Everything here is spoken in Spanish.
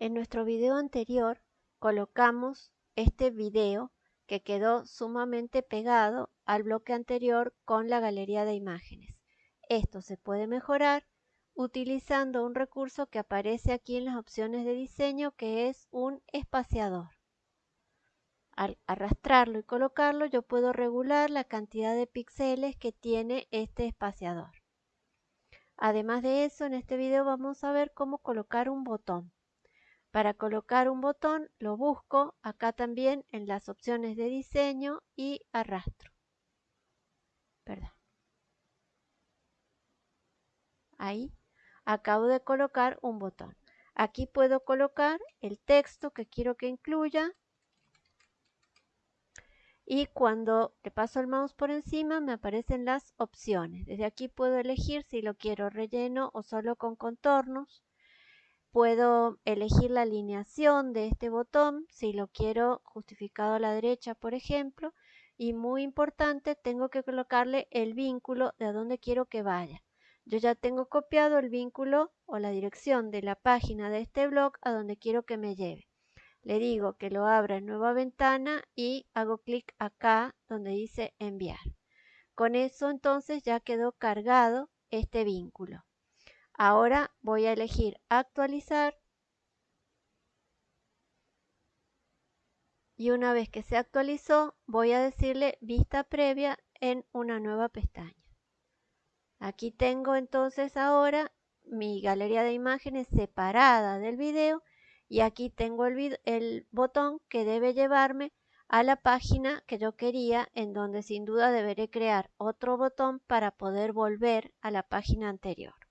En nuestro video anterior colocamos este video que quedó sumamente pegado al bloque anterior con la galería de imágenes. Esto se puede mejorar utilizando un recurso que aparece aquí en las opciones de diseño que es un espaciador. Al arrastrarlo y colocarlo yo puedo regular la cantidad de píxeles que tiene este espaciador. Además de eso, en este video vamos a ver cómo colocar un botón. Para colocar un botón lo busco acá también en las opciones de diseño y arrastro. Perdón. Ahí acabo de colocar un botón. Aquí puedo colocar el texto que quiero que incluya y cuando le paso el mouse por encima me aparecen las opciones. Desde aquí puedo elegir si lo quiero relleno o solo con contornos. Puedo elegir la alineación de este botón, si lo quiero justificado a la derecha, por ejemplo. Y muy importante, tengo que colocarle el vínculo de a dónde quiero que vaya. Yo ya tengo copiado el vínculo o la dirección de la página de este blog a donde quiero que me lleve. Le digo que lo abra en nueva ventana y hago clic acá donde dice enviar. Con eso entonces ya quedó cargado este vínculo. Ahora voy a elegir actualizar. Y una vez que se actualizó, voy a decirle vista previa en una nueva pestaña. Aquí tengo entonces ahora mi galería de imágenes separada del video y aquí tengo el, el, botón que debe llevarme a la página que yo quería en donde sin duda deberé crear otro botón para poder volver a la página anterior.